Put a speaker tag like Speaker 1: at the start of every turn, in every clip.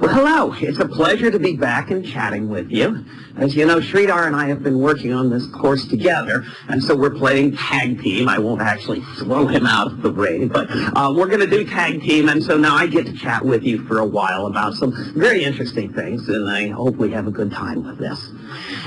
Speaker 1: Well, hello. It's a pleasure to be back and chatting with you. As you know, Sridhar and I have been working on this course together, and so we're playing tag team. I won't actually throw him out of the ring, but uh, we're going to do tag team, and so now I get to chat with you for a while about some very interesting things, and I hope we have a good time with this.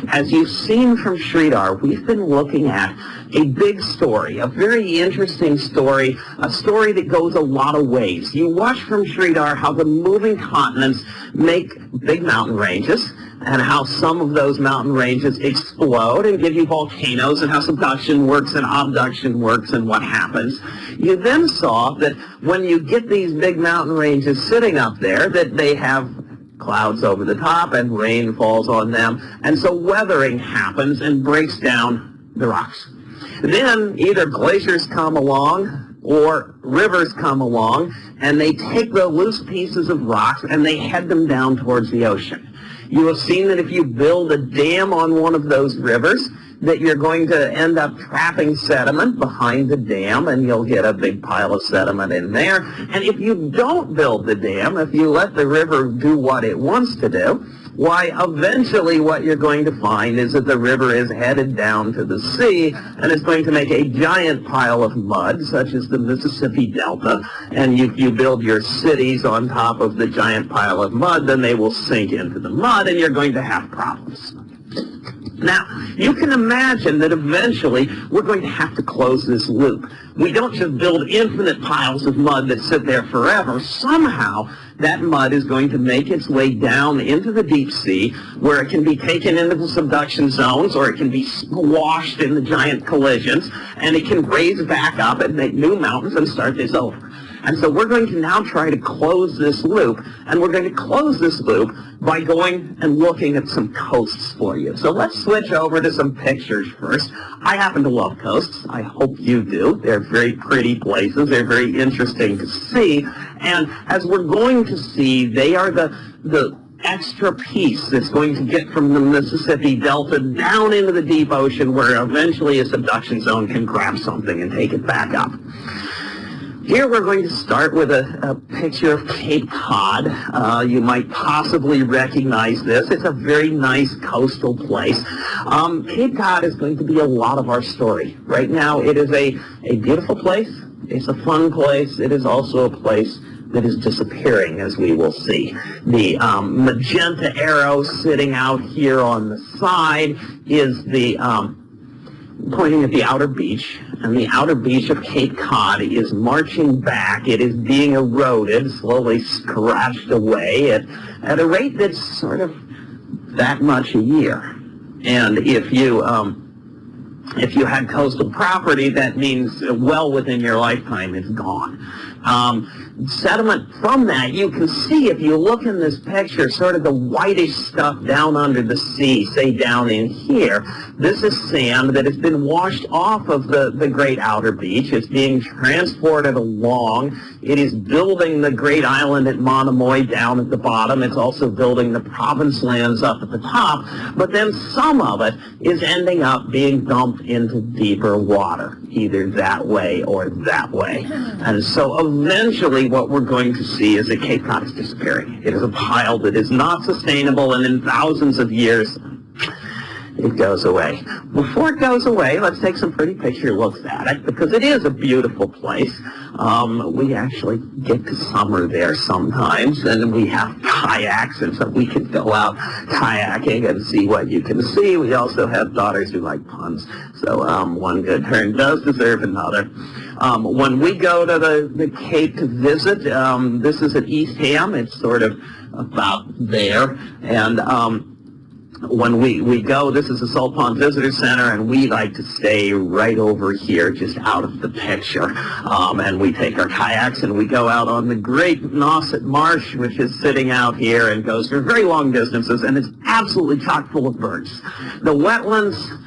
Speaker 1: As you've seen from Sridhar, we've been looking at a big story, a very interesting story, a story that goes a lot of ways. You watch from Sridhar how the moving continents make big mountain ranges, and how some of those mountain ranges explode and give you volcanoes and how subduction works and abduction works and what happens. You then saw that when you get these big mountain ranges sitting up there, that they have clouds over the top and rain falls on them. And so weathering happens and breaks down the rocks. Then either glaciers come along or rivers come along and they take the loose pieces of rocks and they head them down towards the ocean. You have seen that if you build a dam on one of those rivers, that you're going to end up trapping sediment behind the dam and you'll get a big pile of sediment in there. And if you don't build the dam, if you let the river do what it wants to do, why eventually what you're going to find is that the river is headed down to the sea and it's going to make a giant pile of mud such as the Mississippi Delta and if you build your cities on top of the giant pile of mud then they will sink into the mud and you're going to have problems. Now, you can imagine that eventually we're going to have to close this loop. We don't just build infinite piles of mud that sit there forever. Somehow, that mud is going to make its way down into the deep sea where it can be taken into the subduction zones or it can be squashed in the giant collisions and it can raise back up and make new mountains and start this over. And so we're going to now try to close this loop, and we're going to close this loop by going and looking at some coasts for you. So let's switch over to some pictures first. I happen to love coasts. I hope you do. They're very pretty places. They're very interesting to see. And as we're going to see, they are the, the extra piece that's going to get from the Mississippi Delta down into the deep ocean where eventually a subduction zone can grab something and take it back up. Here we're going to start with a, a picture of Cape Cod. Uh, you might possibly recognize this. It's a very nice coastal place. Um, Cape Cod is going to be a lot of our story. Right now it is a, a beautiful place. It's a fun place. It is also a place that is disappearing, as we will see. The um, magenta arrow sitting out here on the side is the um, pointing at the outer beach, and the outer beach of Cape Cod is marching back. It is being eroded, slowly scratched away at, at a rate that's sort of that much a year. And if you um, if you had coastal property, that means well within your lifetime it's gone. Um, sediment from that, you can see if you look in this picture, sort of the whitish stuff down under the sea, say down in here. This is sand that has been washed off of the, the great outer beach. It's being transported along. It is building the great island at Monomoy down at the bottom. It's also building the province lands up at the top. But then some of it is ending up being dumped into deeper water, either that way or that way. And so eventually what we're going to see is that Cape Cod is disappearing. It is a pile that is not sustainable and in thousands of years it goes away. Before it goes away, let's take some pretty picture looks at it because it is a beautiful place. Um, we actually get to summer there sometimes and we have kayaks and so we can go out kayaking and see what you can see. We also have daughters who like puns. So um, one good turn does deserve another. Um, when we go to the, the Cape to visit, um, this is at Eastham. It's sort of about there. And um, when we, we go, this is the Salt Pond Visitor Center, and we like to stay right over here, just out of the picture. Um, and we take our kayaks and we go out on the great Nauset Marsh, which is sitting out here and goes for very long distances, and it's absolutely chock full of birds. The wetlands,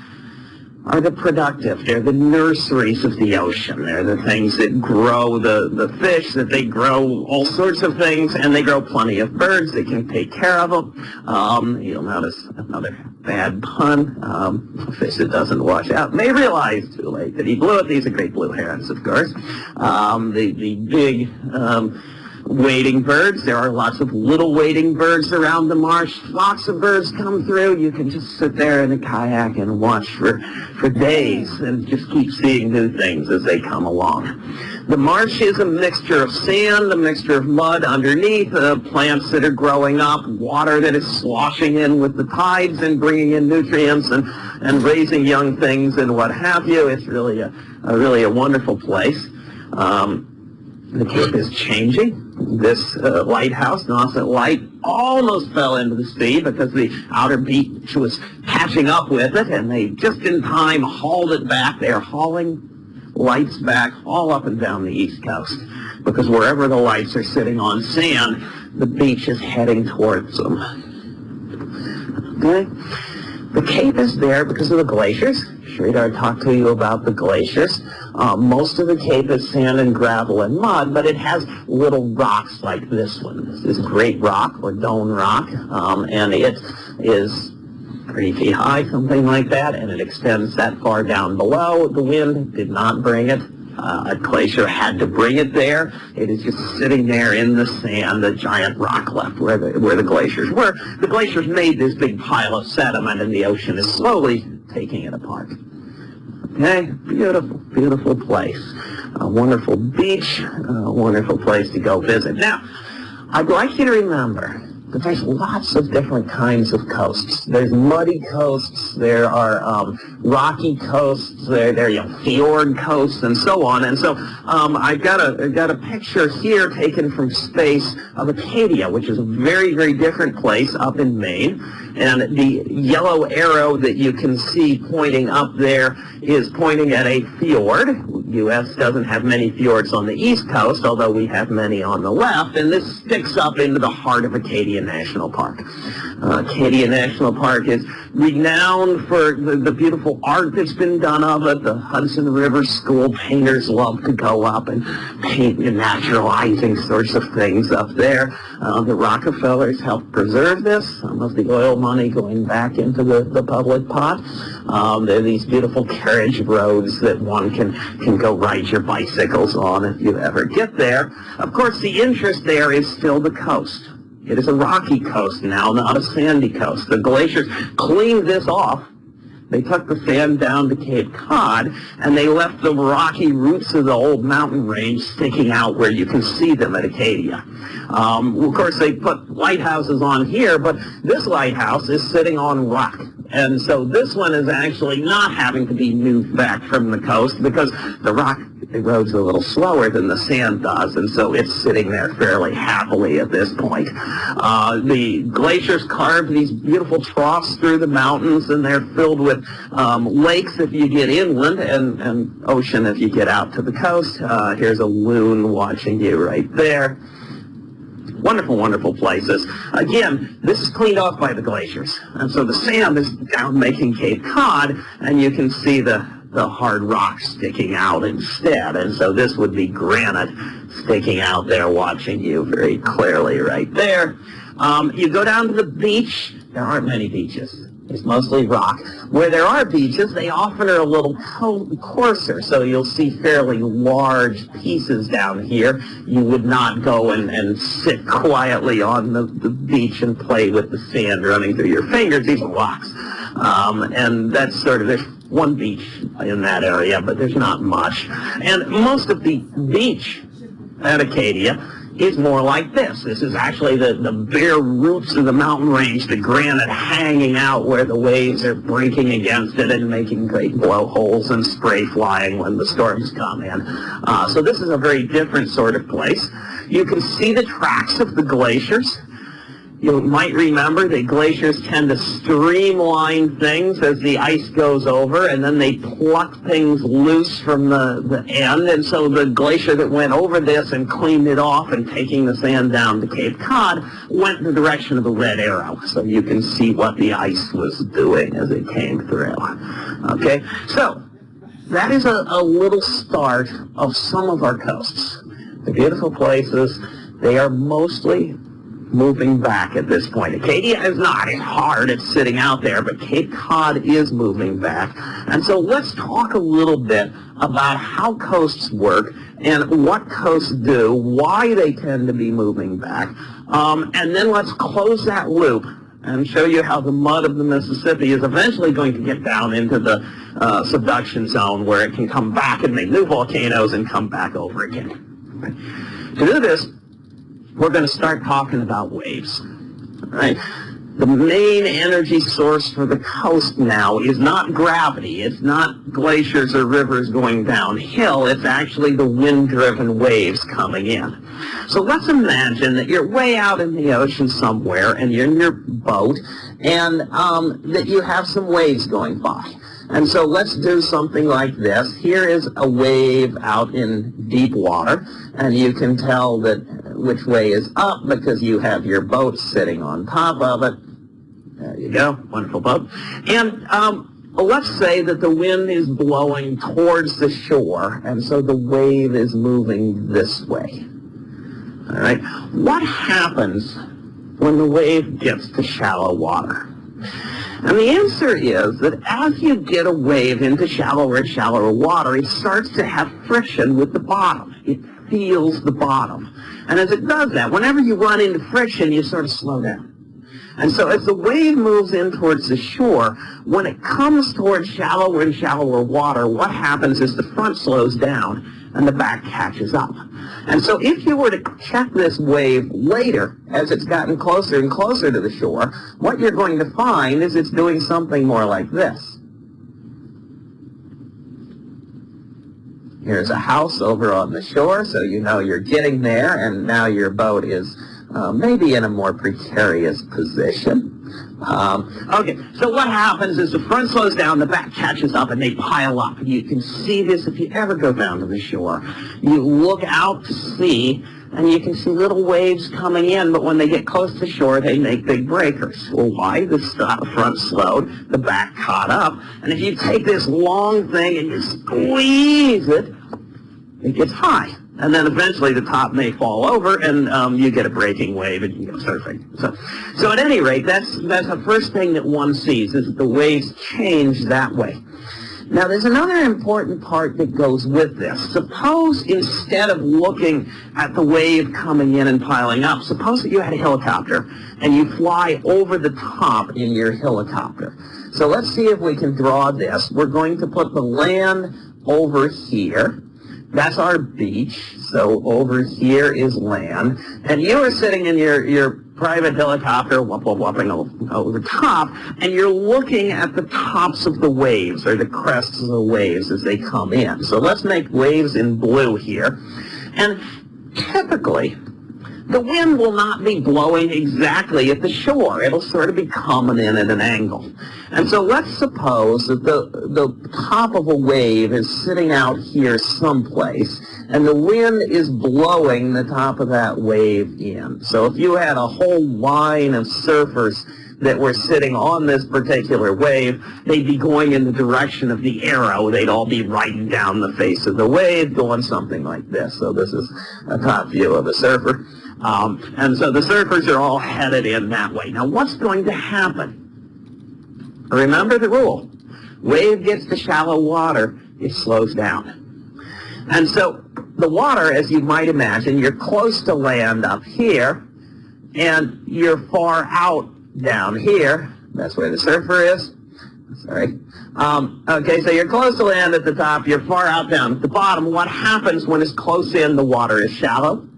Speaker 1: are the productive. They're the nurseries of the ocean. They're the things that grow the, the fish, that they grow all sorts of things, and they grow plenty of birds. They can take care of them. Um, you'll notice another bad pun. Um, a fish that doesn't wash out may realize too late that he blew it. These are great blue herons, of course. Um, the, the big um, wading birds. There are lots of little wading birds around the marsh. Lots of birds come through. You can just sit there in a kayak and watch for, for days and just keep seeing new things as they come along. The marsh is a mixture of sand, a mixture of mud underneath, uh, plants that are growing up, water that is sloshing in with the tides and bringing in nutrients and, and raising young things and what have you. It's really a, a really a wonderful place. Um, the Cape is changing. This uh, lighthouse, Nauset Light, almost fell into the sea because the outer beach was catching up with it, and they just in time hauled it back. They're hauling lights back all up and down the east coast because wherever the lights are sitting on sand, the beach is heading towards them. Okay? The Cape is there because of the glaciers. Sridhar talked to you about the glaciers. Uh, most of the Cape is sand and gravel and mud, but it has little rocks like this one. This is Great Rock or Doane Rock, um, and it is three feet high, something like that, and it extends that far down below. The wind did not bring it. Uh, a glacier had to bring it there. It is just sitting there in the sand, a giant rock left where the, where the glaciers were. The glaciers made this big pile of sediment and the ocean is slowly taking it apart. Okay, beautiful, beautiful place. A wonderful beach, a wonderful place to go visit. Now, I'd like you to remember that there's lots of different kinds of coasts. There's muddy coasts, there are um, rocky coasts, there, there are you know, fjord coasts, and so on. And so um, I've got a, I've got a picture here taken from space of Acadia, which is a very, very different place up in Maine. And the yellow arrow that you can see pointing up there is pointing at a fjord. U.S. doesn't have many fjords on the east coast, although we have many on the left, and this sticks up into the heart of Acadia National Park. Uh, Acadia National Park is renowned for the, the, beautiful art that's been done of it. The Hudson River School painters love to go up and paint the naturalizing sorts of things up there. Uh, the Rockefellers helped preserve this, some of the oil money going back into the, the public pot. Um, there are these beautiful carriage roads that one can, can go ride your bicycles on if you ever get there. Of course, the interest there is still the coast. It is a rocky coast now, not a sandy coast. The glaciers cleaned this off. They took the sand down to Cape Cod, and they left the rocky roots of the old mountain range sticking out where you can see them at Acadia. Um, of course, they put lighthouses on here, but this lighthouse is sitting on rock. And so this one is actually not having to be moved back from the coast because the rock erodes a little slower than the sand does, and so it's sitting there fairly happily at this point. Uh, the glaciers carved these beautiful troughs through the mountains, and they're filled with um, lakes if you get inland, and, and ocean if you get out to the coast. Uh, here's a loon watching you right there wonderful, wonderful places. Again, this is cleaned off by the glaciers. And so the sand is down making Cape Cod, and you can see the the hard rock sticking out instead. And so this would be granite sticking out there watching you very clearly right there. Um, you go down to the beach. There aren't many beaches. It's mostly rock. Where there are beaches, they often are a little coarser, so you'll see fairly large pieces down here. You would not go and, and sit quietly on the, the beach and play with the sand running through your fingers. These are rocks. Um, and that's sort of, there's one beach in that area, but there's not much. And most of the beach at Acadia is more like this. This is actually the, the bare roots of the mountain range, the granite hanging out where the waves are breaking against it and making great blowholes and spray flying when the storms come in. Uh, so this is a very different sort of place. You can see the tracks of the glaciers. You might remember that glaciers tend to streamline things as the ice goes over, and then they pluck things loose from the, the end. And so the glacier that went over this and cleaned it off and taking the sand down to Cape Cod went in the direction of the red arrow. So you can see what the ice was doing as it came through. Okay, so that is a, a little start of some of our coasts. The beautiful places, they are mostly moving back at this point. Acadia is not. It's hard. It's sitting out there, but Cape Cod is moving back. And so let's talk a little bit about how coasts work and what coasts do, why they tend to be moving back. Um, and then let's close that loop and show you how the mud of the Mississippi is eventually going to get down into the uh, subduction zone where it can come back and make new volcanoes and come back over again. To do this, we're going to start talking about waves. Right? The main energy source for the coast now is not gravity. It's not glaciers or rivers going downhill. It's actually the wind-driven waves coming in. So let's imagine that you're way out in the ocean somewhere and you're in your boat and um, that you have some waves going by. And so let's do something like this. Here is a wave out in deep water, and you can tell that which way is up because you have your boat sitting on top of it. There you go, wonderful boat. And um, let's say that the wind is blowing towards the shore, and so the wave is moving this way. All right, what happens when the wave gets to shallow water? And the answer is that as you get a wave into shallower and shallower water, it starts to have friction with the bottom. It feels the bottom. And as it does that, whenever you run into friction, you sort of slow down. And so as the wave moves in towards the shore, when it comes towards shallower and shallower water, what happens is the front slows down and the back catches up. And so if you were to check this wave later, as it's gotten closer and closer to the shore, what you're going to find is it's doing something more like this. Here's a house over on the shore, so you know you're getting there, and now your boat is uh, maybe in a more precarious position. Um, okay, so what happens is the front slows down, the back catches up, and they pile up. And you can see this if you ever go down to the shore. You look out to sea, and you can see little waves coming in, but when they get close to shore, they make big breakers. Well, why? The front slowed, the back caught up, and if you take this long thing and you squeeze it, it gets high and then eventually the top may fall over and um, you get a breaking wave and you go surfing. So, so at any rate, that's, that's the first thing that one sees is that the waves change that way. Now there's another important part that goes with this. Suppose instead of looking at the wave coming in and piling up, suppose that you had a helicopter and you fly over the top in your helicopter. So let's see if we can draw this. We're going to put the land over here that's our beach. So over here is land. And you are sitting in your, your private helicopter, whoop, over the top, and you're looking at the tops of the waves, or the crests of the waves as they come in. So let's make waves in blue here. And typically, the wind will not be blowing exactly at the shore. It'll sort of be coming in at an angle. And so let's suppose that the, the top of a wave is sitting out here someplace, and the wind is blowing the top of that wave in. So if you had a whole line of surfers that were sitting on this particular wave, they'd be going in the direction of the arrow. They'd all be riding down the face of the wave, going something like this. So this is a top view of a surfer. Um, and so the surfers are all headed in that way. Now what's going to happen? Remember the rule. Wave gets to shallow water, it slows down. And so the water, as you might imagine, you're close to land up here, and you're far out down here. That's where the surfer is. Sorry. Um, okay, so you're close to land at the top, you're far out down at the bottom. What happens when it's close in, the water is shallow?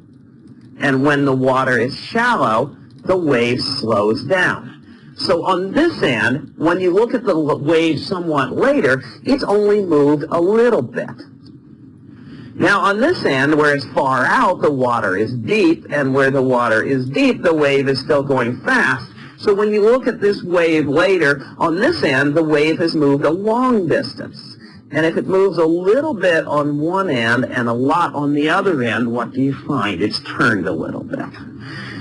Speaker 1: And when the water is shallow, the wave slows down. So on this end, when you look at the wave somewhat later, it's only moved a little bit. Now on this end, where it's far out, the water is deep, and where the water is deep, the wave is still going fast. So when you look at this wave later, on this end, the wave has moved a long distance. And if it moves a little bit on one end and a lot on the other end, what do you find? It's turned a little bit.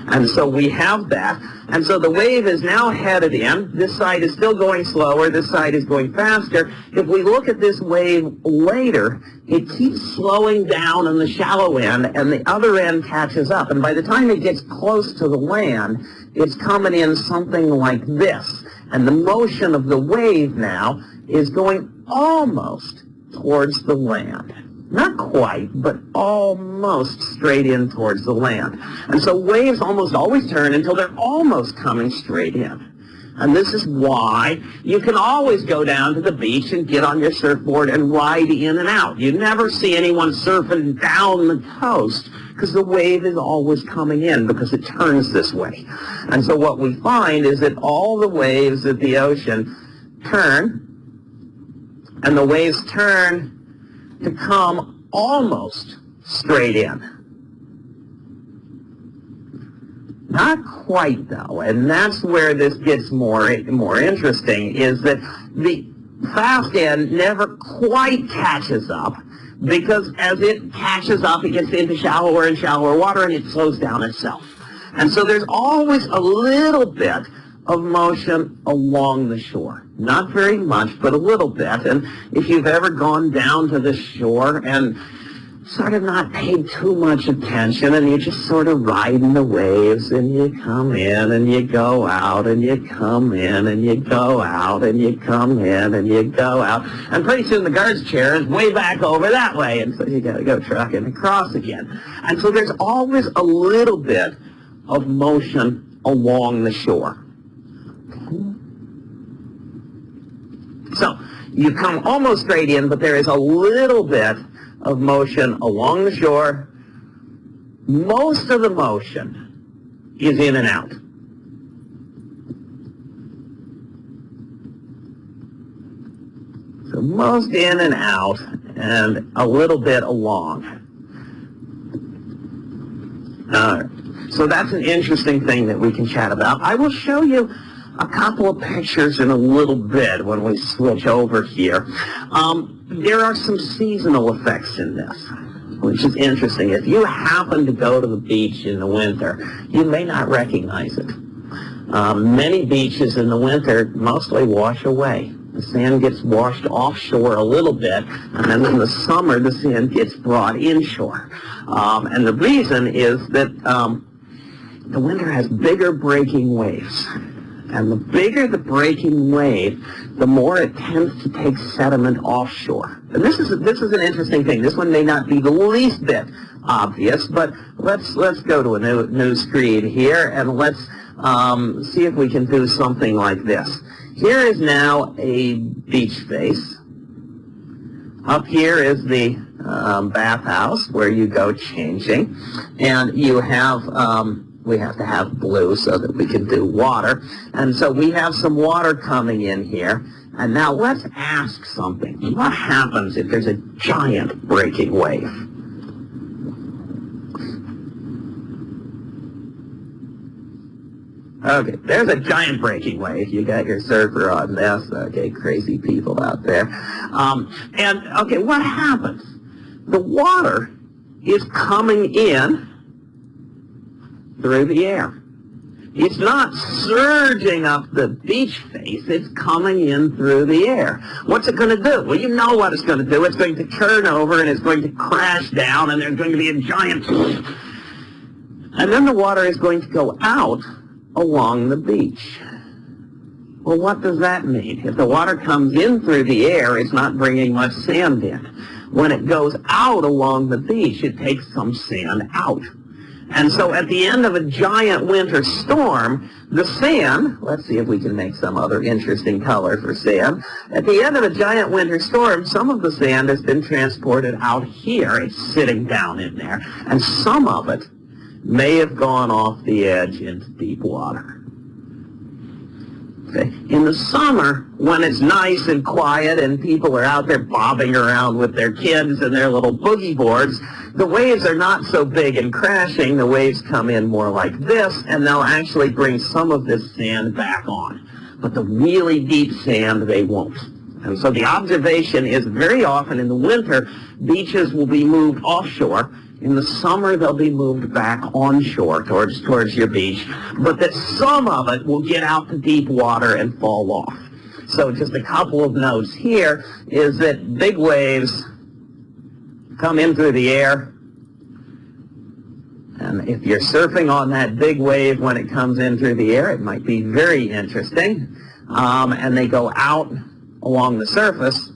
Speaker 1: And so we have that. And so the wave is now headed in. This side is still going slower. This side is going faster. If we look at this wave later, it keeps slowing down on the shallow end and the other end catches up. And by the time it gets close to the land, it's coming in something like this. And the motion of the wave now is going almost towards the land. Not quite, but almost straight in towards the land. And so waves almost always turn until they're almost coming straight in. And this is why you can always go down to the beach and get on your surfboard and ride in and out. You never see anyone surfing down the coast because the wave is always coming in because it turns this way. And so what we find is that all the waves of the ocean turn, and the waves turn to come almost straight in. Not quite though, and that's where this gets more more interesting, is that the fast end never quite catches up because as it catches up, it gets into shallower and shallower water and it slows down itself. And so there's always a little bit of motion along the shore. Not very much, but a little bit. And if you've ever gone down to the shore and sort of not paid too much attention and you're just sort of riding the waves and you come in and you go out and you come in and you go out and you come in and you go out. And pretty soon the guard's chair is way back over that way and so you got to go trucking across again. And so there's always a little bit of motion along the shore. So you come almost straight in, but there is a little bit of motion along the shore. Most of the motion is in and out. So most in and out and a little bit along. Uh, so that's an interesting thing that we can chat about. I will show you a couple of pictures in a little bit when we switch over here. Um, there are some seasonal effects in this, which is interesting. If you happen to go to the beach in the winter, you may not recognize it. Um, many beaches in the winter mostly wash away. The sand gets washed offshore a little bit, and then in the summer the sand gets brought inshore. Um, and the reason is that um, the winter has bigger breaking waves. And the bigger the breaking wave, the more it tends to take sediment offshore. And this is this is an interesting thing. This one may not be the least bit obvious, but let's let's go to a new new screen here and let's um, see if we can do something like this. Here is now a beach face. Up here is the um, bathhouse where you go changing, and you have um, we have to have blue so that we can do water. And so we have some water coming in here. And now let's ask something. What happens if there's a giant breaking wave? Okay, there's a giant breaking wave. You got your surfer on this. Okay, crazy people out there. Um, and, okay, what happens? The water is coming in through the air. It's not surging up the beach face, it's coming in through the air. What's it going to do? Well, you know what it's going to do. It's going to turn over and it's going to crash down and there's going to be a giant... And then the water is going to go out along the beach. Well, what does that mean? If the water comes in through the air, it's not bringing much sand in. When it goes out along the beach, it takes some sand out. And so at the end of a giant winter storm, the sand, let's see if we can make some other interesting color for sand. At the end of a giant winter storm, some of the sand has been transported out here. It's sitting down in there. And some of it may have gone off the edge into deep water. In the summer, when it's nice and quiet and people are out there bobbing around with their kids and their little boogie boards, the waves are not so big and crashing. The waves come in more like this, and they'll actually bring some of this sand back on. But the really deep sand, they won't. And so the observation is very often in the winter, beaches will be moved offshore In the summer, they'll be moved back onshore towards, towards your beach, but that some of it will get out to deep water and fall off. So just a couple of notes here is that big waves come in through the air, and if you're surfing on that big wave when it comes in through the air, it might be very interesting. Um, and they go out along the surface.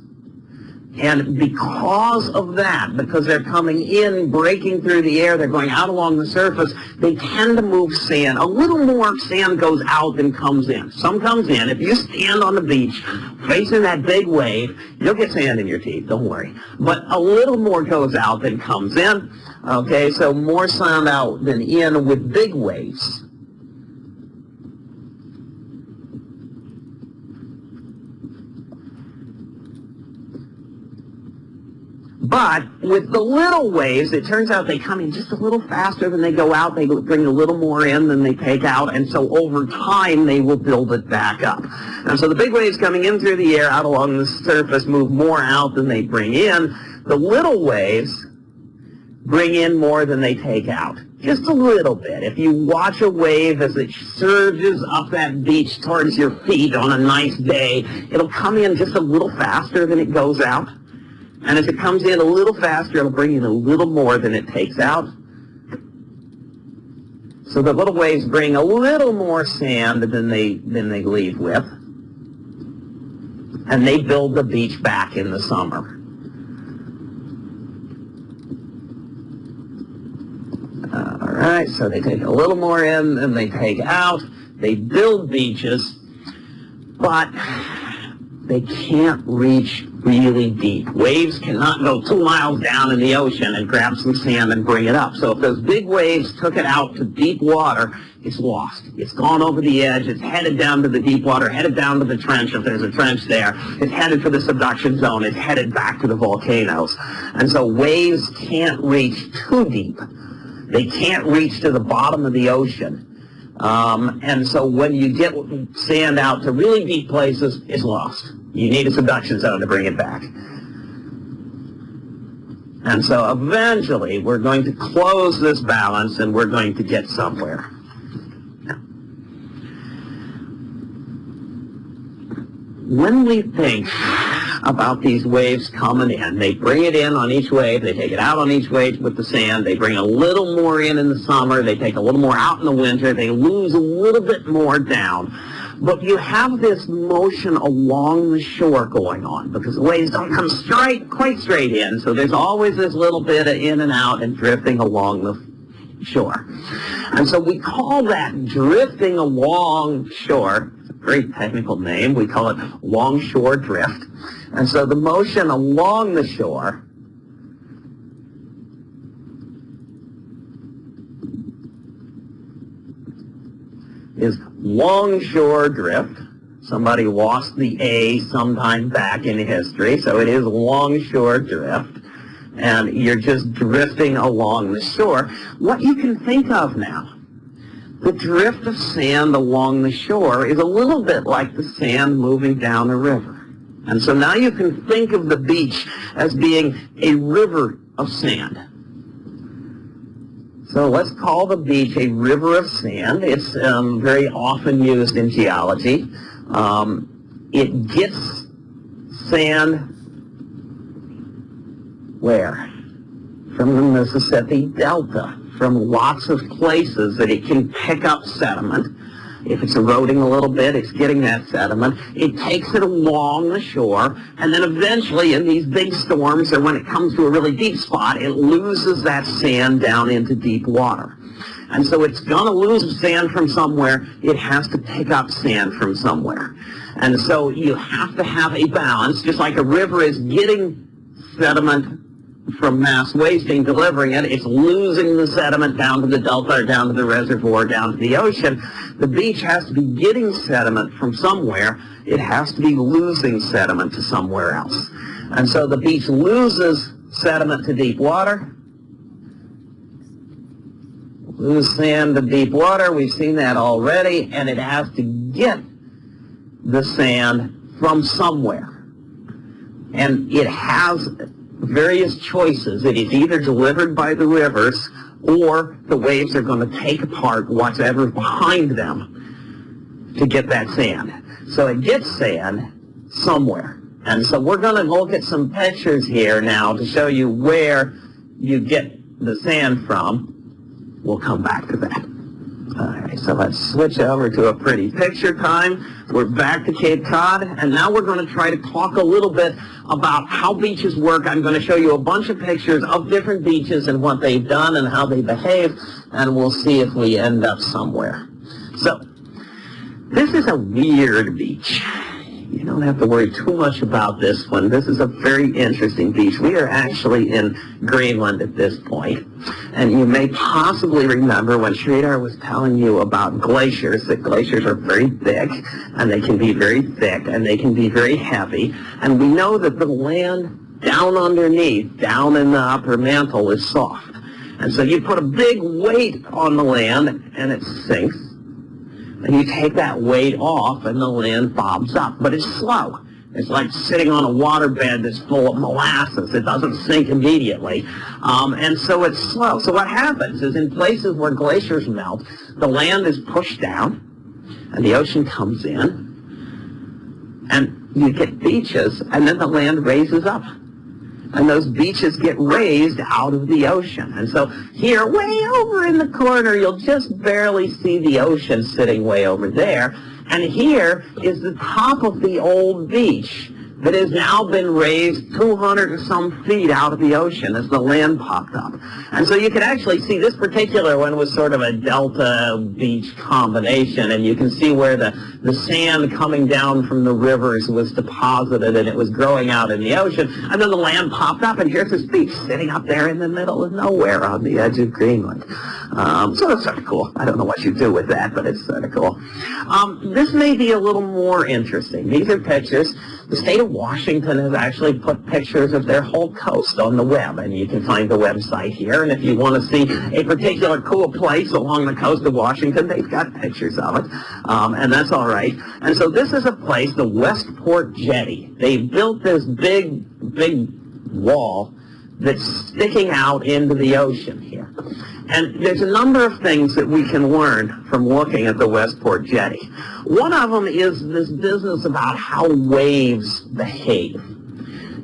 Speaker 1: And because of that, because they're coming in, breaking through the air, they're going out along the surface, they tend to move sand. A little more sand goes out than comes in. Some comes in. If you stand on the beach facing that big wave, you'll get sand in your teeth, don't worry. But a little more goes out than comes in. Okay, so more sand out than in with big waves. But with the little waves, it turns out they come in just a little faster than they go out. They bring a little more in than they take out. And so over time, they will build it back up. And so the big waves coming in through the air out along the surface move more out than they bring in. The little waves bring in more than they take out. Just a little bit. If you watch a wave as it surges up that beach towards your feet on a nice day, it'll come in just a little faster than it goes out. And as it comes in a little faster, it'll bring in a little more than it takes out. So the little waves bring a little more sand than they, than they leave with. And they build the beach back in the summer. Uh, all right, so they take a little more in than they take out. They build beaches, but they can't reach really deep. Waves cannot go two miles down in the ocean and grab some sand and bring it up. So if those big waves took it out to deep water, it's lost. It's gone over the edge. It's headed down to the deep water, headed down to the trench if there's a trench there. It's headed for the subduction zone. It's headed back to the volcanoes. And so waves can't reach too deep. They can't reach to the bottom of the ocean. Um, and so when you get sand out to really deep places, it's lost. You need a subduction zone to bring it back. And so eventually we're going to close this balance and we're going to get somewhere. When we think about these waves coming in. They bring it in on each wave. They take it out on each wave with the sand. They bring a little more in in the summer. They take a little more out in the winter. They lose a little bit more down. But you have this motion along the shore going on because the waves don't come straight, quite straight in. So there's always this little bit of in and out and drifting along the shore. And so we call that drifting along shore. It's a very technical name. We call it longshore drift. And so the motion along the shore is longshore drift. Somebody lost the A sometime back in history, so it is longshore drift. And you're just drifting along the shore. What you can think of now, the drift of sand along the shore is a little bit like the sand moving down a river. And so now you can think of the beach as being a river of sand. So let's call the beach a river of sand. It's um, very often used in geology. Um, it gets sand where? From the Mississippi Delta, from lots of places that it can pick up sediment if it's eroding a little bit, it's getting that sediment. It takes it along the shore, and then eventually in these big storms, or when it comes to a really deep spot, it loses that sand down into deep water. And so it's going to lose sand from somewhere. It has to pick up sand from somewhere. And so you have to have a balance, just like a river is getting sediment from mass wasting, delivering it, it's losing the sediment down to the delta down to the reservoir, down to the ocean. The beach has to be getting sediment from somewhere. It has to be losing sediment to somewhere else. And so the beach loses sediment to deep water, lose sand to deep water. We've seen that already. And it has to get the sand from somewhere. And it has various choices. It is either delivered by the rivers or the waves are going to take apart whatever's behind them to get that sand. So it gets sand somewhere. And so we're going to look at some pictures here now to show you where you get the sand from. We'll come back to that. All right, so let's switch over to a pretty picture time. We're back to Cape Cod, and now we're going to try to talk a little bit about how beaches work. I'm going to show you a bunch of pictures of different beaches and what they've done and how they behave, and we'll see if we end up somewhere. So, this is a weird beach. You don't have to worry too much about this one. This is a very interesting beach. We are actually in Greenland at this point. And you may possibly remember when Sridhar was telling you about glaciers, that glaciers are very thick, and they can be very thick, and they can be very heavy. And we know that the land down underneath, down in the upper mantle, is soft. And so you put a big weight on the land, and it sinks and you take that weight off and the land bobs up. But it's slow. It's like sitting on a waterbed that's full of molasses. It doesn't sink immediately. Um, and so it's slow. So what happens is in places where glaciers melt, the land is pushed down and the ocean comes in and you get beaches and then the land raises up and those beaches get raised out of the ocean. And so here, way over in the corner, you'll just barely see the ocean sitting way over there. And here is the top of the old beach that has now been raised 200 or some feet out of the ocean as the land popped up. And so you can actually see this particular one was sort of a delta beach combination, and you can see where the, the sand coming down from the rivers was deposited and it was growing out in the ocean, and then the land popped up, and here's this beach sitting up there in the middle of nowhere on the edge of Greenland. Um, so that's sort of cool. I don't know what you do with that, but it's sort of cool. Um, this may be a little more interesting. These are pictures. The state of Washington has actually put pictures of their whole coast on the web, and you can find the website here. And if you want to see a particular cool place along the coast of Washington, they've got pictures of it, um, and that's all right. And so this is a place, the Westport Jetty. They built this big, big wall that's sticking out into the ocean here. And there's a number of things that we can learn from looking at the Westport Jetty. One of them is this business about how waves behave.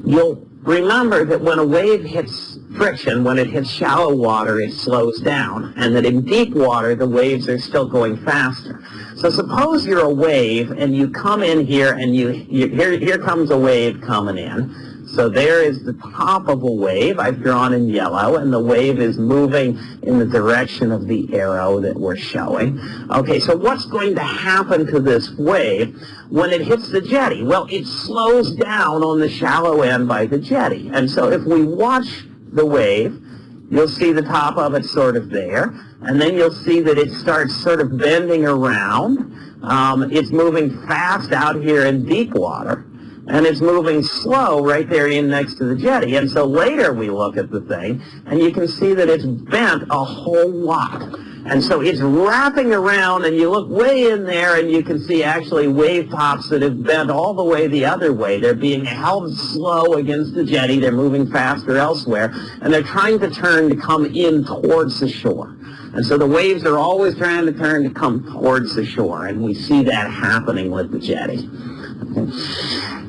Speaker 1: You'll remember that when a wave hits friction, when it hits shallow water, it slows down, and that in deep water, the waves are still going faster. So suppose you're a wave, and you come in here, and you, you here, here comes a wave coming in, so there is the top of a wave I've drawn in yellow, and the wave is moving in the direction of the arrow that we're showing. Okay, so what's going to happen to this wave when it hits the jetty? Well, it slows down on the shallow end by the jetty. And so if we watch the wave, you'll see the top of it sort of there, and then you'll see that it starts sort of bending around. Um, it's moving fast out here in deep water and it's moving slow right there in next to the jetty. And so later we look at the thing, and you can see that it's bent a whole lot. And so it's wrapping around, and you look way in there, and you can see actually wave tops that have bent all the way the other way. They're being held slow against the jetty. They're moving faster elsewhere, and they're trying to turn to come in towards the shore. And so the waves are always trying to turn to come towards the shore, and we see that happening with the jetty.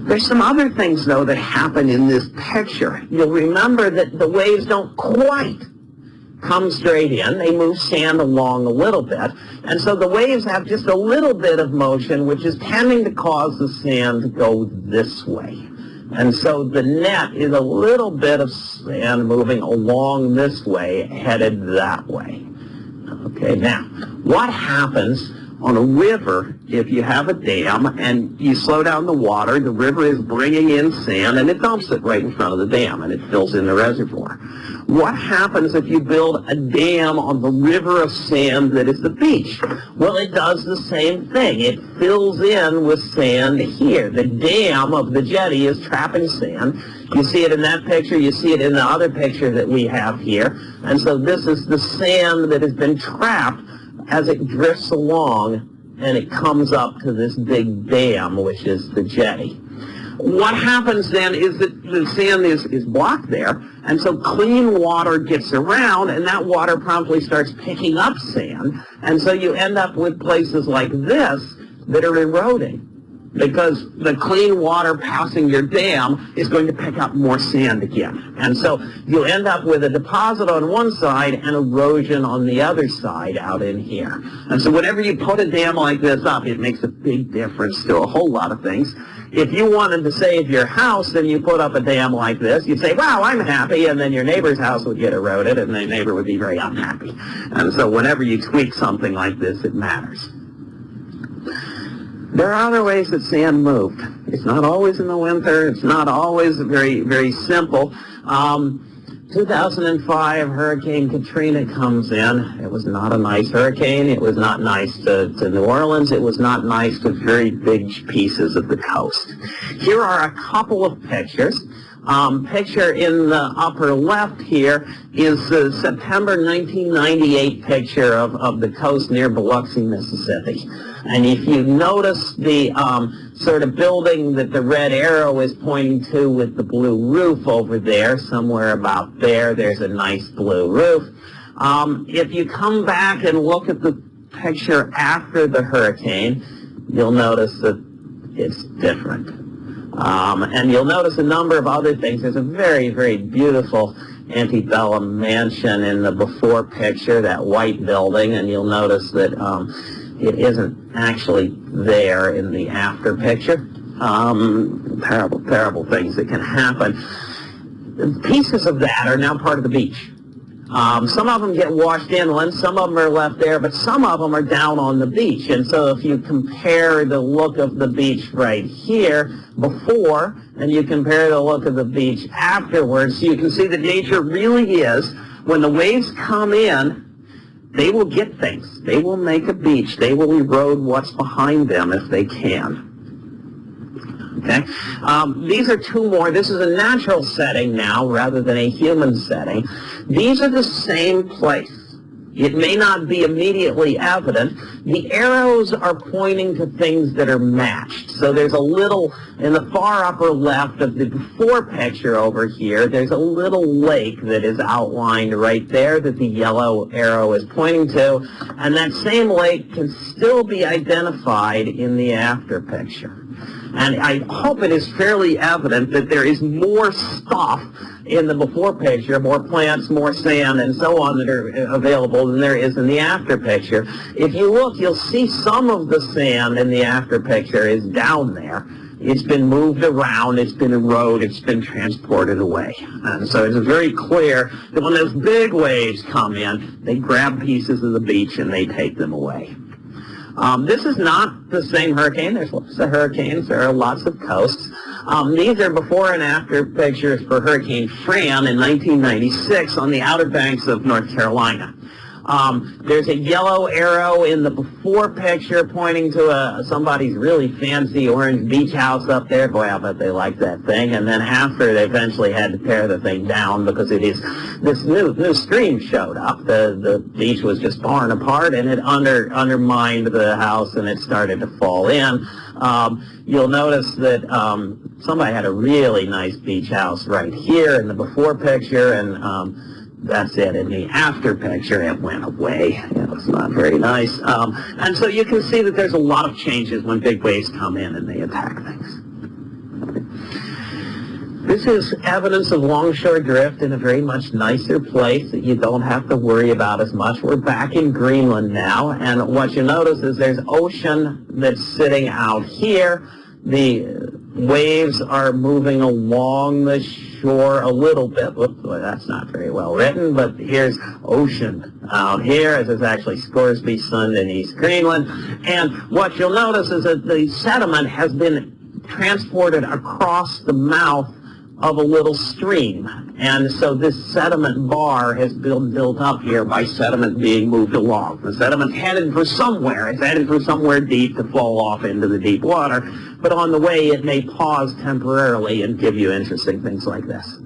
Speaker 1: There's some other things, though, that happen in this picture. You'll remember that the waves don't quite come straight in. They move sand along a little bit. And so the waves have just a little bit of motion, which is tending to cause the sand to go this way. And so the net is a little bit of sand moving along this way, headed that way. Okay, now, what happens on a river, if you have a dam and you slow down the water, the river is bringing in sand and it dumps it right in front of the dam and it fills in the reservoir. What happens if you build a dam on the river of sand that is the beach? Well, it does the same thing. It fills in with sand here. The dam of the jetty is trapping sand. You see it in that picture. You see it in the other picture that we have here. And so this is the sand that has been trapped as it drifts along and it comes up to this big dam, which is the jetty. what happens then is that the sand is, is blocked there, and so clean water gets around, and that water promptly starts picking up sand, and so you end up with places like this that are eroding because the clean water passing your dam is going to pick up more sand again. And so you end up with a deposit on one side and erosion on the other side out in here. And so whenever you put a dam like this up, it makes a big difference to a whole lot of things. If you wanted to save your house and you put up a dam like this, you'd say, wow, I'm happy, and then your neighbor's house would get eroded, and the neighbor would be very unhappy. And so whenever you tweak something like this, it matters. There are other ways that sand moved. It's not always in the winter. It's not always very, very simple. Um, 2005, Hurricane Katrina comes in. It was not a nice hurricane. It was not nice to, to New Orleans. It was not nice to very big pieces of the coast. Here are a couple of pictures. Um, picture in the upper left here is the September 1998 picture of, of the coast near Biloxi, Mississippi. And if you notice the um, sort of building that the red arrow is pointing to with the blue roof over there, somewhere about there, there's a nice blue roof. Um, if you come back and look at the picture after the hurricane, you'll notice that it's different. Um, and you'll notice a number of other things. There's a very, very beautiful antebellum mansion in the before picture, that white building, and you'll notice that um, it isn't actually there in the after picture. Um, terrible, terrible things that can happen. Pieces of that are now part of the beach. Um, some of them get washed inland, some of them are left there, but some of them are down on the beach. And so if you compare the look of the beach right here before, and you compare the look of the beach afterwards, you can see that nature really is, when the waves come in, they will get things. They will make a beach. They will erode what's behind them if they can. Okay? Um, these are two more. This is a natural setting now rather than a human setting. These are the same place. It may not be immediately evident. The arrows are pointing to things that are matched. So there's a little, in the far upper left of the before picture over here, there's a little lake that is outlined right there that the yellow arrow is pointing to. And that same lake can still be identified in the after picture. And I hope it is fairly evident that there is more stuff in the before picture, more plants, more sand, and so on that are uh, available than there is in the after picture. If you look, you'll see some of the sand in the after picture is down there. It's been moved around, it's been eroded, it's been transported away. And so it's very clear that when those big waves come in, they grab pieces of the beach and they take them away. Um, this is not the same hurricane. There's lots of hurricanes. There are lots of coasts. Um, these are before and after pictures for Hurricane Fran in 1996 on the Outer Banks of North Carolina. Um, there's a yellow arrow in the before picture pointing to a, somebody's really fancy orange beach house up there. Boy, I bet they like that thing. And then after, they eventually had to tear the thing down because it is this new new stream showed up. The the beach was just torn apart, and it under undermined the house, and it started to fall in. Um, you'll notice that um, somebody had a really nice beach house right here in the before picture, and um, that's it. In the after picture, it went away. It was not very nice. Um, and so you can see that there's a lot of changes when big waves come in and they attack things. This is evidence of longshore drift in a very much nicer place that you don't have to worry about as much. We're back in Greenland now, and what you notice is there's ocean that's sitting out here. The waves are moving along the a little bit. Whoops, boy, that's not very well written, but here's ocean out here. This is actually Scoresby Sund in East Greenland. And what you'll notice is that the sediment has been transported across the mouth of a little stream. And so this sediment bar has been built up here by sediment being moved along. The sediment's headed for somewhere. It's headed for somewhere deep to fall off into the deep water. But on the way, it may pause temporarily and give you interesting things like this.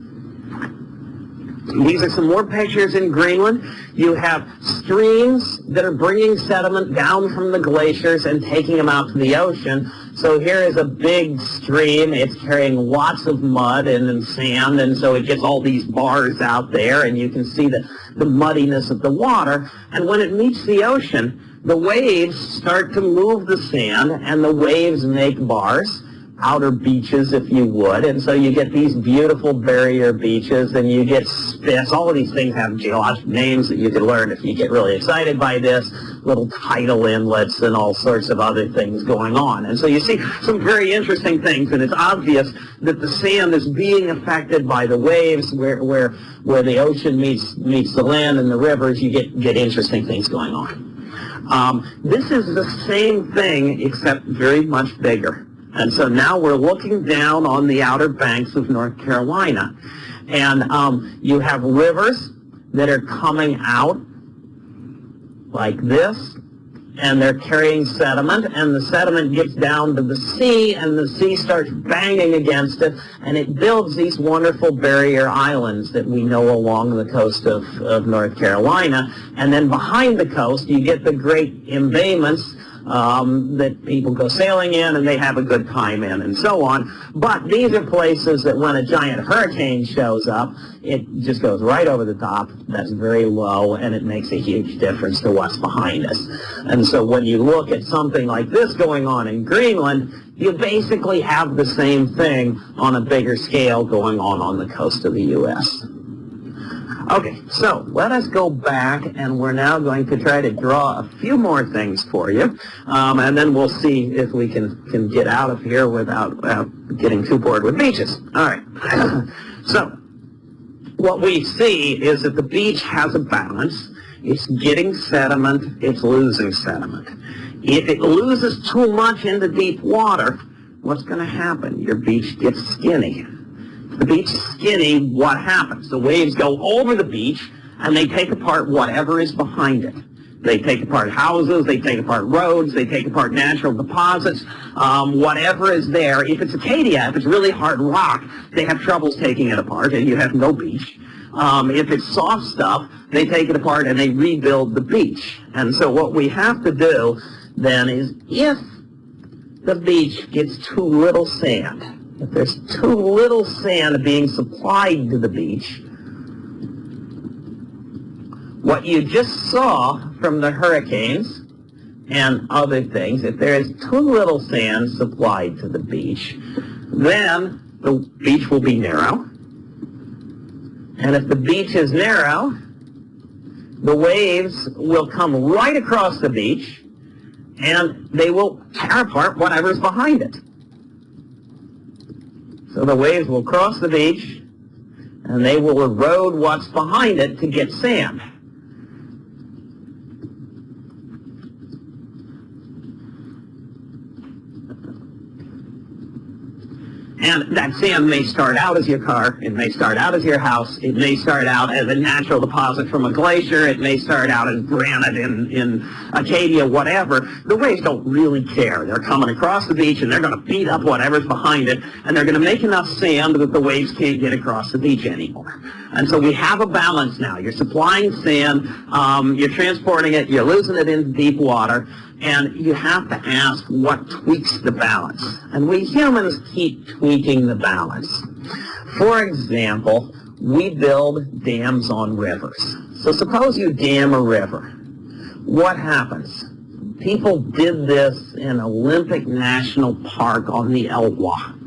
Speaker 1: These are some more pictures in Greenland. You have streams that are bringing sediment down from the glaciers and taking them out to the ocean. So here is a big stream. It's carrying lots of mud and, and sand, and so it gets all these bars out there, and you can see the, the muddiness of the water. And when it meets the ocean, the waves start to move the sand, and the waves make bars outer beaches, if you would. And so you get these beautiful barrier beaches, and you get spits. All of these things have geologic names that you can learn if you get really excited by this. Little tidal inlets and all sorts of other things going on. And so you see some very interesting things, and it's obvious that the sand is being affected by the waves where, where, where the ocean meets, meets the land and the rivers. You get, get interesting things going on. Um, this is the same thing, except very much bigger. And so now we're looking down on the outer banks of North Carolina. And um, you have rivers that are coming out like this, and they're carrying sediment, and the sediment gets down to the sea, and the sea starts banging against it, and it builds these wonderful barrier islands that we know along the coast of, of North Carolina. And then behind the coast, you get the great embayments um, that people go sailing in and they have a good time in and so on. But these are places that when a giant hurricane shows up, it just goes right over the top. That's very low and it makes a huge difference to what's behind us. And so when you look at something like this going on in Greenland, you basically have the same thing on a bigger scale going on on the coast of the U.S. Okay, so let us go back and we're now going to try to draw a few more things for you. Um, and then we'll see if we can, can get out of here without uh, getting too bored with beaches. All right. so what we see is that the beach has a balance. It's getting sediment. It's losing sediment. If it loses too much into deep water, what's going to happen? Your beach gets skinny the beach is skinny, what happens? The waves go over the beach and they take apart whatever is behind it. They take apart houses, they take apart roads, they take apart natural deposits, um, whatever is there. If it's Acadia, if it's really hard rock, they have troubles taking it apart and you have no beach. Um, if it's soft stuff, they take it apart and they rebuild the beach. And so what we have to do then is if the beach gets too little sand, there's too little sand being supplied to the beach, what you just saw from the hurricanes and other things, if there is too little sand supplied to the beach, then the beach will be narrow. And if the beach is narrow, the waves will come right across the beach and they will tear apart whatever's behind it. So the waves will cross the beach and they will erode what's behind it to get sand. And that sand may start out as your car, it may start out as your house, it may start out as a natural deposit from a glacier, it may start out as granite in, in Acadia, whatever. The waves don't really care. They're coming across the beach and they're going to beat up whatever's behind it, and they're going to make enough sand that the waves can't get across the beach anymore. And so we have a balance now. You're supplying sand, um, you're transporting it, you're losing it into deep water, and you have to ask what tweaks the balance. And we humans keep tweaking the balance. For example, we build dams on rivers. So suppose you dam a river. What happens? People did this in Olympic National Park on the Elwha.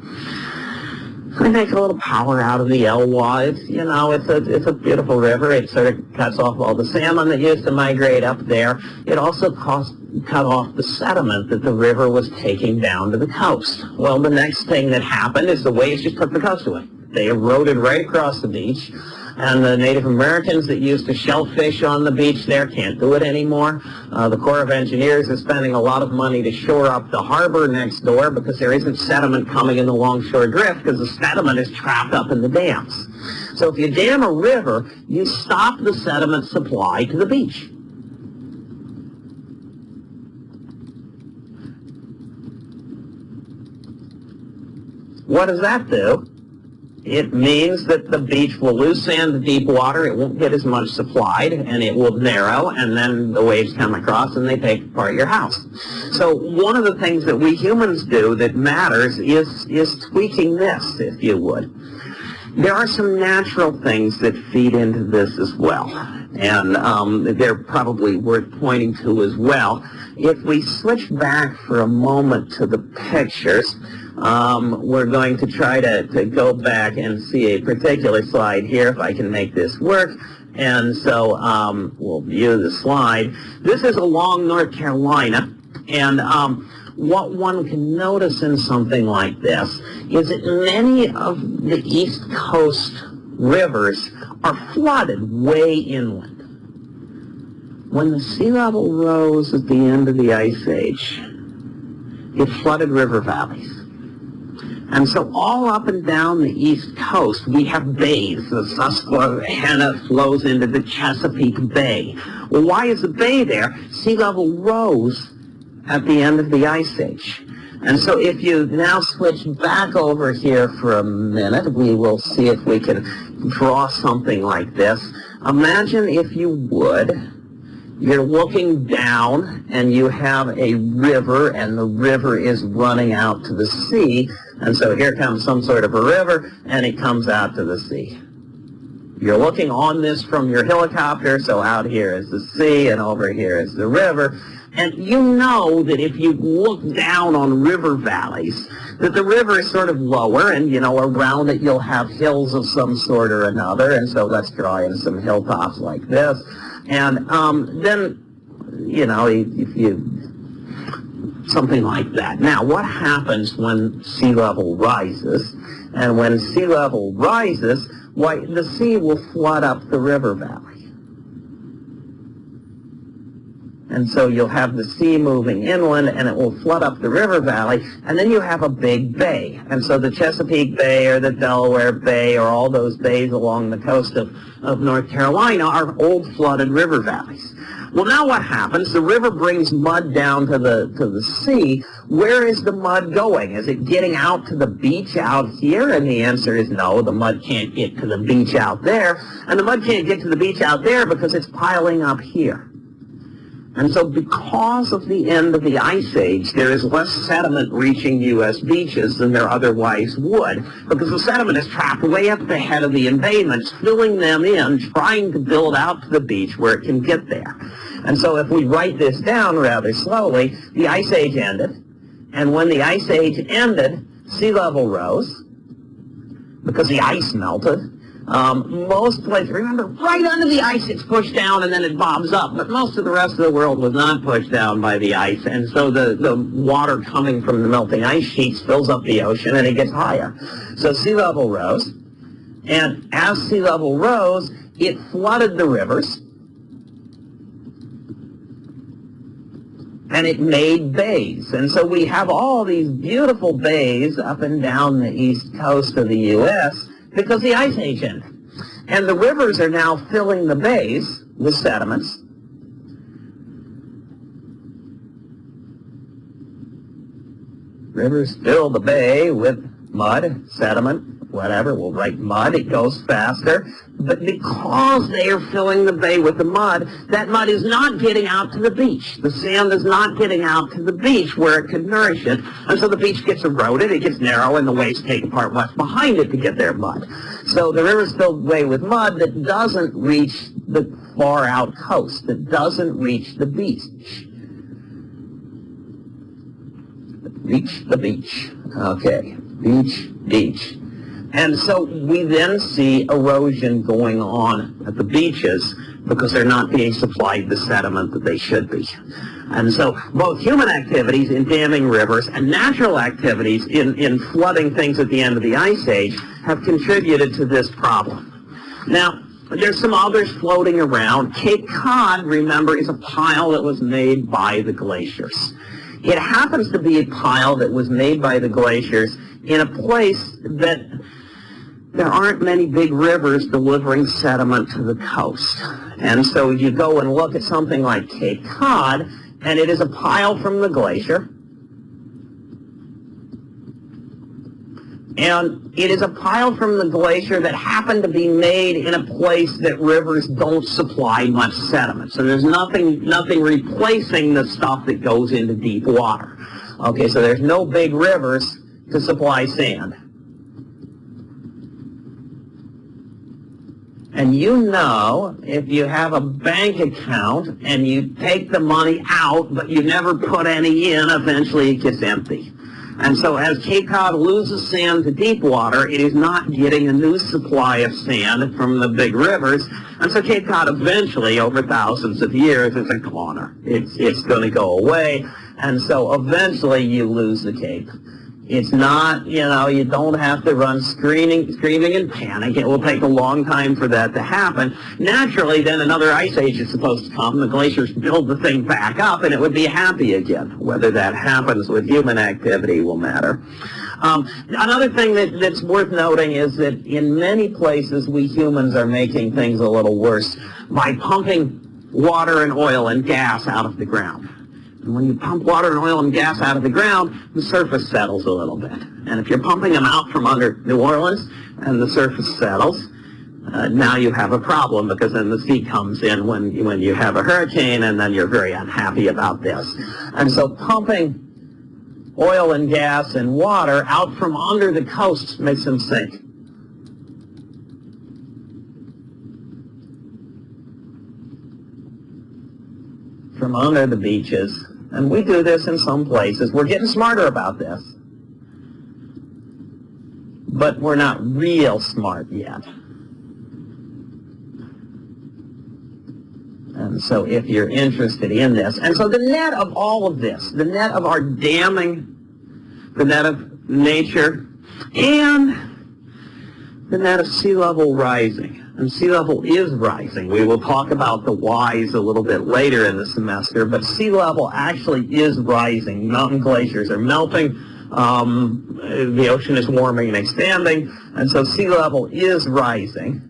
Speaker 1: We make a little power out of the Elwha. It's, you know, it's a, it's a beautiful river. It sort of cuts off all the salmon that used to migrate up there. It also cost, cut off the sediment that the river was taking down to the coast. Well, the next thing that happened is the waves just took the coast away. They eroded right across the beach and the Native Americans that used to shellfish on the beach there can't do it anymore. Uh, the Corps of Engineers is spending a lot of money to shore up the harbor next door because there isn't sediment coming in the longshore drift because the sediment is trapped up in the dams. So if you dam a river, you stop the sediment supply to the beach. What does that do? It means that the beach will lose sand to deep water, it won't get as much supplied, and it will narrow, and then the waves come across and they take apart your house. So one of the things that we humans do that matters is, is tweaking this, if you would. There are some natural things that feed into this as well, and um, they're probably worth pointing to as well. If we switch back for a moment to the pictures, um, we're going to try to, to go back and see a particular slide here, if I can make this work. And so um, we'll view the slide. This is along North Carolina. And um, what one can notice in something like this is that many of the East Coast rivers are flooded way inland. When the sea level rose at the end of the Ice Age, it flooded river valleys. And so all up and down the East Coast, we have bays. The Susquehanna flows into the Chesapeake Bay. Well, why is the bay there? Sea level rose at the end of the Ice Age. And so if you now switch back over here for a minute, we will see if we can draw something like this. Imagine, if you would, you're looking down and you have a river and the river is running out to the sea. And so here comes some sort of a river and it comes out to the sea. You're looking on this from your helicopter, so out here is the sea and over here is the river. And you know that if you look down on river valleys, that the river is sort of lower, and you know around it you'll have hills of some sort or another. And so let's draw in some hilltops like this. And um, then, you know, if you something like that. Now, what happens when sea level rises? And when sea level rises, why the sea will flood up the river valley. And so you'll have the sea moving inland and it will flood up the river valley and then you have a big bay. And so the Chesapeake Bay or the Delaware Bay or all those bays along the coast of, of North Carolina are old flooded river valleys. Well, now what happens? The river brings mud down to the, to the sea. Where is the mud going? Is it getting out to the beach out here? And the answer is no, the mud can't get to the beach out there. And the mud can't get to the beach out there because it's piling up here. And so because of the end of the Ice Age, there is less sediment reaching U.S. beaches than there otherwise would, because the sediment is trapped way up the head of the embayments, filling them in, trying to build out to the beach where it can get there. And so if we write this down rather slowly, the Ice Age ended, and when the Ice Age ended, sea level rose, because the ice melted, um, most places, remember, right under the ice it's pushed down and then it bobs up, but most of the rest of the world was not pushed down by the ice, and so the, the water coming from the melting ice sheets fills up the ocean and it gets higher. So sea level rose, and as sea level rose, it flooded the rivers, and it made bays. And so we have all these beautiful bays up and down the east coast of the U.S., because the ice age ended. And the rivers are now filling the bays with sediments. Rivers fill the bay with mud, sediment, whatever, we'll write mud, it goes faster. But because they are filling the bay with the mud, that mud is not getting out to the beach. The sand is not getting out to the beach where it can nourish it. And so the beach gets eroded, it gets narrow, and the waves take apart what's behind it to get their mud. So the river is filled way with mud that doesn't reach the far out coast, that doesn't reach the beach. Reach the beach. Okay. Beach, beach. And so we then see erosion going on at the beaches because they're not being supplied the sediment that they should be. And so both human activities in damming rivers and natural activities in, in flooding things at the end of the Ice Age have contributed to this problem. Now, there's some others floating around. Cape Cod, remember, is a pile that was made by the glaciers. It happens to be a pile that was made by the glaciers in a place that there aren't many big rivers delivering sediment to the coast. And so you go and look at something like Cape Cod, and it is a pile from the glacier. And it is a pile from the glacier that happened to be made in a place that rivers don't supply much sediment. So there's nothing, nothing replacing the stuff that goes into deep water. Okay, so there's no big rivers to supply sand. And you know, if you have a bank account and you take the money out, but you never put any in, eventually it gets empty. And so as Cape Cod loses sand to deep water, it is not getting a new supply of sand from the big rivers. And so Cape Cod eventually, over thousands of years, is a cloner. It's, it's going to go away. And so eventually you lose the Cape. It's not, you know, you don't have to run screaming, screaming in panic. It will take a long time for that to happen. Naturally, then another ice age is supposed to come. The glaciers build the thing back up, and it would be happy again. Whether that happens with human activity will matter. Um, another thing that, that's worth noting is that in many places we humans are making things a little worse by pumping water and oil and gas out of the ground. And when you pump water and oil and gas out of the ground, the surface settles a little bit. And if you're pumping them out from under New Orleans and the surface settles, uh, now you have a problem because then the sea comes in when, when you have a hurricane and then you're very unhappy about this. And so pumping oil and gas and water out from under the coast makes them sink. From under the beaches and we do this in some places. We're getting smarter about this. But we're not real smart yet. And so if you're interested in this, and so the net of all of this, the net of our damming, the net of nature, and the net of sea level rising, and sea level is rising. We will talk about the whys a little bit later in the semester, but sea level actually is rising. Mountain glaciers are melting. Um, the ocean is warming and expanding, and so sea level is rising.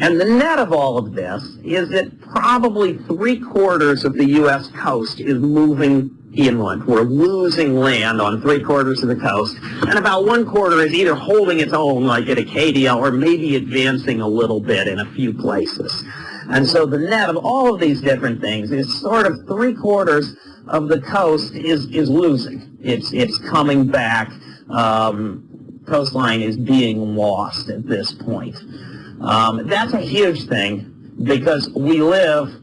Speaker 1: And the net of all of this is that probably three quarters of the U.S. coast is moving inland. We're losing land on three quarters of the coast, and about one quarter is either holding its own, like at Acadia, or maybe advancing a little bit in a few places. And so the net of all of these different things is sort of three quarters of the coast is, is losing. It's, it's coming back. Um, coastline is being lost at this point. Um, that's a huge thing because we live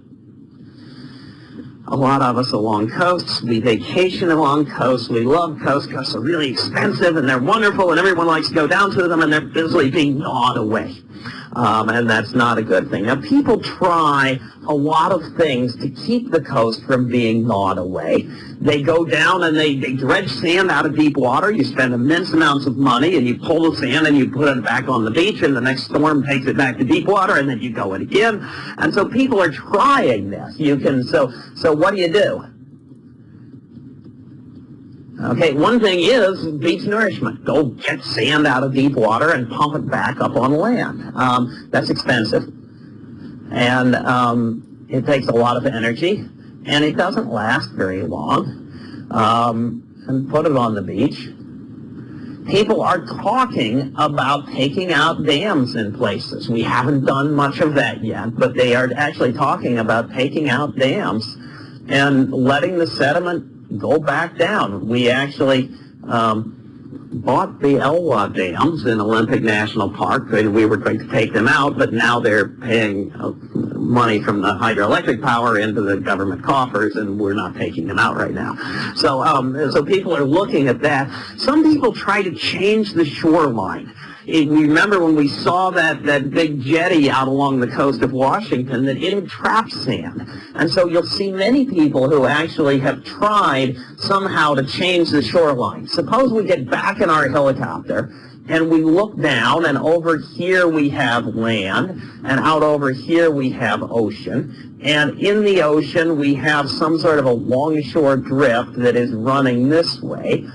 Speaker 1: a lot of us along coasts. We vacation along coasts. We love coasts. Coasts are really expensive and they're wonderful and everyone likes to go down to them and they're busily being gnawed away. Um, and that's not a good thing. Now, people try a lot of things to keep the coast from being gnawed away. They go down and they, they dredge sand out of deep water. You spend immense amounts of money and you pull the sand and you put it back on the beach and the next storm takes it back to deep water and then you go it again. And so people are trying this. You can, so, so what do you do? Okay, one thing is beach nourishment. Go get sand out of deep water and pump it back up on land. Um, that's expensive. And um, it takes a lot of energy. And it doesn't last very long. Um, and put it on the beach. People are talking about taking out dams in places. We haven't done much of that yet, but they are actually talking about taking out dams and letting the sediment go back down. We actually um, bought the Elwha dams in Olympic National Park, and we were going to take them out, but now they're paying uh, money from the hydroelectric power into the government coffers, and we're not taking them out right now. So, um, so people are looking at that. Some people try to change the shoreline it, remember when we saw that, that big jetty out along the coast of Washington that it had trapped sand. And so you'll see many people who actually have tried somehow to change the shoreline. Suppose we get back in our helicopter and we look down and over here we have land and out over here we have ocean and in the ocean we have some sort of a longshore drift that is running this way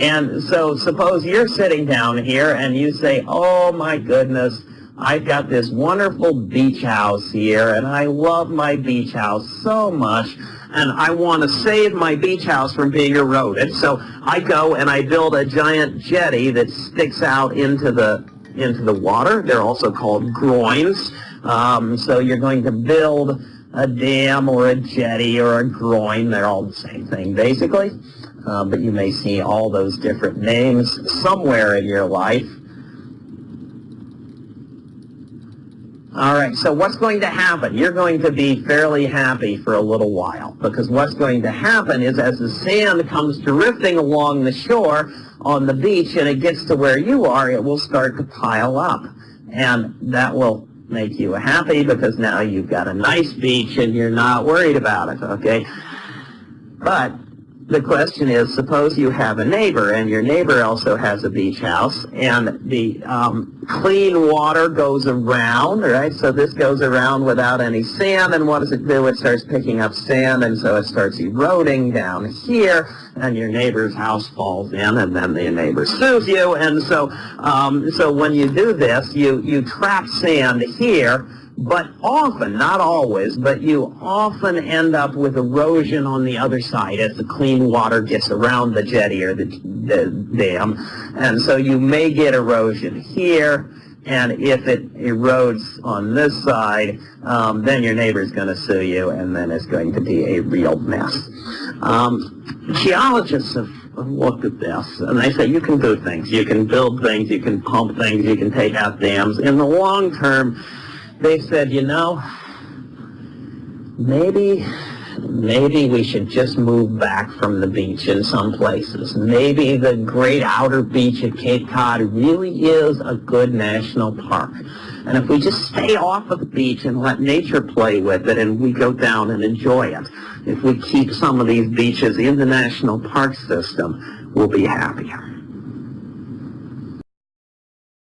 Speaker 1: and so suppose you're sitting down here and you say, oh my goodness, I've got this wonderful beach house here, and I love my beach house so much, and I want to save my beach house from being eroded. So I go and I build a giant jetty that sticks out into the into the water. They're also called groins. Um, so you're going to build a dam or a jetty or a groin. They're all the same thing, basically. Uh, but you may see all those different names somewhere in your life. All right, so what's going to happen? You're going to be fairly happy for a little while because what's going to happen is as the sand comes drifting along the shore on the beach and it gets to where you are, it will start to pile up. And that will make you happy because now you've got a nice beach and you're not worried about it, okay? But the question is, suppose you have a neighbor, and your neighbor also has a beach house, and the um, clean water goes around, right? So this goes around without any sand, and what does it do? It starts picking up sand, and so it starts eroding down here, and your neighbor's house falls in, and then the neighbor sues you, and so um, so when you do this, you you trap sand here, but often, not always, but you often end up with erosion on the other side as the clean water gets around the jetty or the, the dam. And so you may get erosion here, and if it erodes on this side, um, then your neighbor's going to sue you, and then it's going to be a real mess. Um, geologists have looked at this, and they say you can do things. You can build things, you can pump things, you can take out dams. In the long term, they said, you know, maybe maybe we should just move back from the beach in some places. Maybe the great outer beach at Cape Cod really is a good national park. And if we just stay off of the beach and let nature play with it and we go down and enjoy it, if we keep some of these beaches in the national park system, we'll be happier.